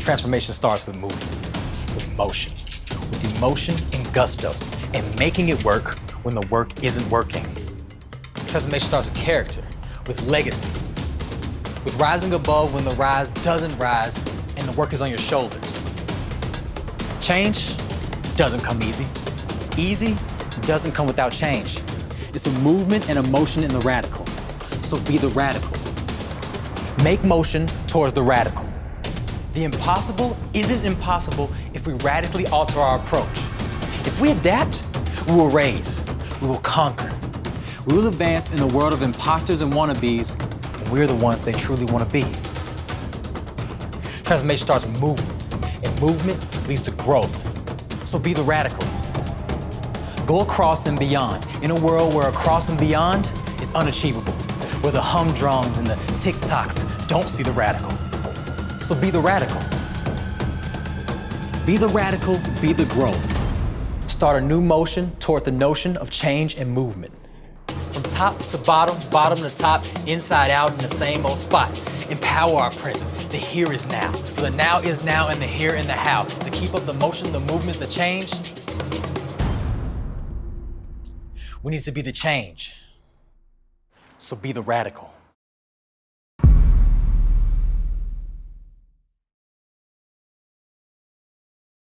Transformation starts with movement, with motion, with emotion and gusto, and making it work when the work isn't working. Transformation starts with character, with legacy, with rising above when the rise doesn't rise and the work is on your shoulders. Change doesn't come easy. Easy doesn't come without change. It's a movement and a motion in the radical. So be the radical. Make motion towards the radical. The impossible isn't impossible if we radically alter our approach. If we adapt, we will raise, we will conquer. We will advance in a world of imposters and wannabes, and we're the ones they truly want to be. Transformation starts with movement, and movement leads to growth. So be the radical. Go across and beyond, in a world where across and beyond is unachievable, where the humdrums and the tick-tocks don't see the radical. So be the radical. Be the radical, be the growth. Start a new motion toward the notion of change and movement. From top to bottom, bottom to top, inside out in the same old spot. Empower our present. The here is now. For the now is now and the here and the how. To keep up the motion, the movement, the change, we need to be the change. So be the radical.